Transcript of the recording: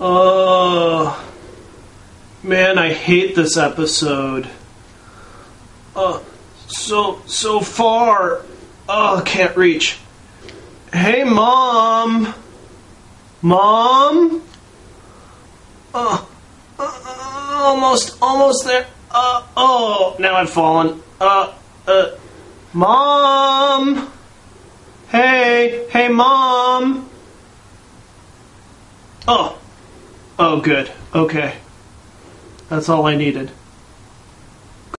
Oh, man, I hate this episode. Uh, so so far. Oh, can't reach. Hey, mom. Mom. Oh, uh, almost, almost there. Uh, oh, now I've fallen. Uh, uh, mom. Hey, hey, mom. Oh, oh, good. Okay, that's all I needed.